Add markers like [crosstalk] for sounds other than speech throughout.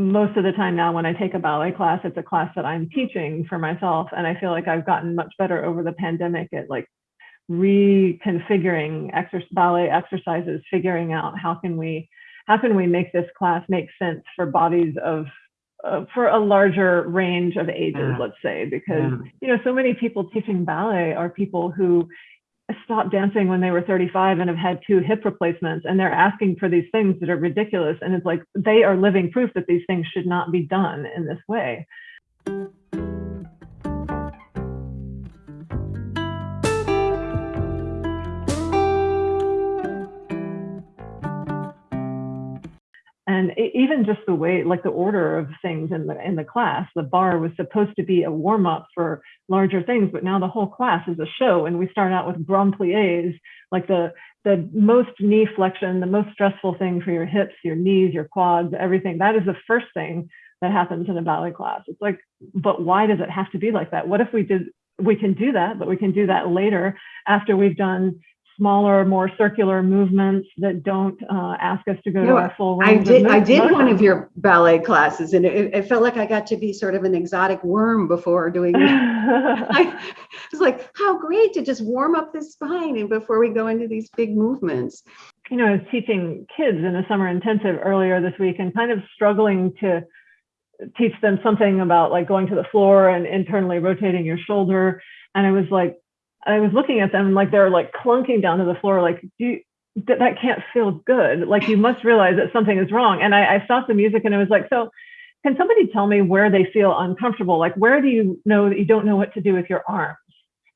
most of the time now when I take a ballet class, it's a class that I'm teaching for myself. And I feel like I've gotten much better over the pandemic at like reconfiguring exercise, ballet exercises, figuring out how can we how can we make this class make sense for bodies of uh, for a larger range of ages, yeah. let's say, because yeah. you know so many people teaching ballet are people who stopped dancing when they were 35 and have had two hip replacements and they're asking for these things that are ridiculous and it's like they are living proof that these things should not be done in this way and even just the way like the order of things in the in the class the barre was supposed to be a warm-up for larger things but now the whole class is a show and we start out with grand plies like the the most knee flexion the most stressful thing for your hips your knees your quads everything. That is the first thing that happens in a ballet class. It's like but why does it have to be like that? What if we did we can do that but we can do that later after we've done smaller, more circular movements that don't uh, ask us to go you to our full range. I did. I did one of your ballet classes, and it, it, felt like I got to be sort of an exotic worm before doing. [laughs] I was like, how great to just warm up the spine, and before we go into these big movements. You know, I was teaching kids in a summer intensive earlier this week, and kind of struggling to teach them something about like going to the floor and internally rotating your shoulder. And I was like, I was looking at them like they're like clunking down to the floor, like, do you, that, that can't feel good. Like you must realize that something is wrong. And I, I stopped the music and I was like, so can somebody tell me where they feel uncomfortable? Like where do you know that you don't know what to do with your arms?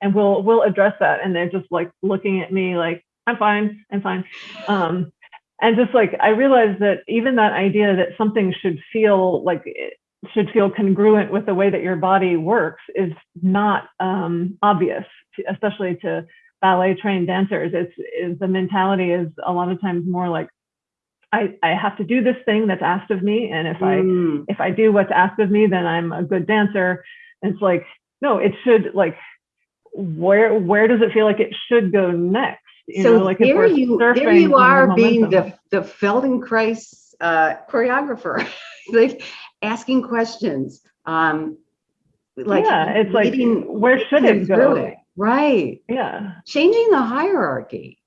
And we'll we'll address that. And they're just like looking at me like, I'm fine, I'm fine. Um, and just like I realized that even that idea that something should feel like should feel congruent with the way that your body works is not um, obvious, especially to ballet trained dancers. It's is the mentality is a lot of times more like I, I have to do this thing that's asked of me, and if mm. I if I do what's asked of me, then I'm a good dancer. And it's like no, it should like where where does it feel like it should go next? You so know, like there you there you are being the the Feldenkrais uh, choreographer. [laughs] like asking questions. Um, like yeah, it's like where should it go? It. Right. Yeah. Changing the hierarchy.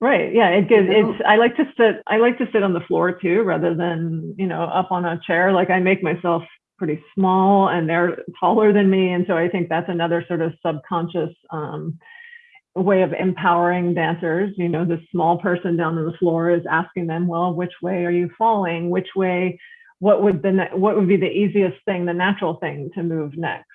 Right. Yeah. It gives. You know? It's. I like to sit. I like to sit on the floor too, rather than you know up on a chair. Like I make myself pretty small, and they're taller than me, and so I think that's another sort of subconscious um, way of empowering dancers. You know, the small person down on the floor is asking them, well, which way are you falling? Which way what would the what would be the easiest thing, the natural thing to move next?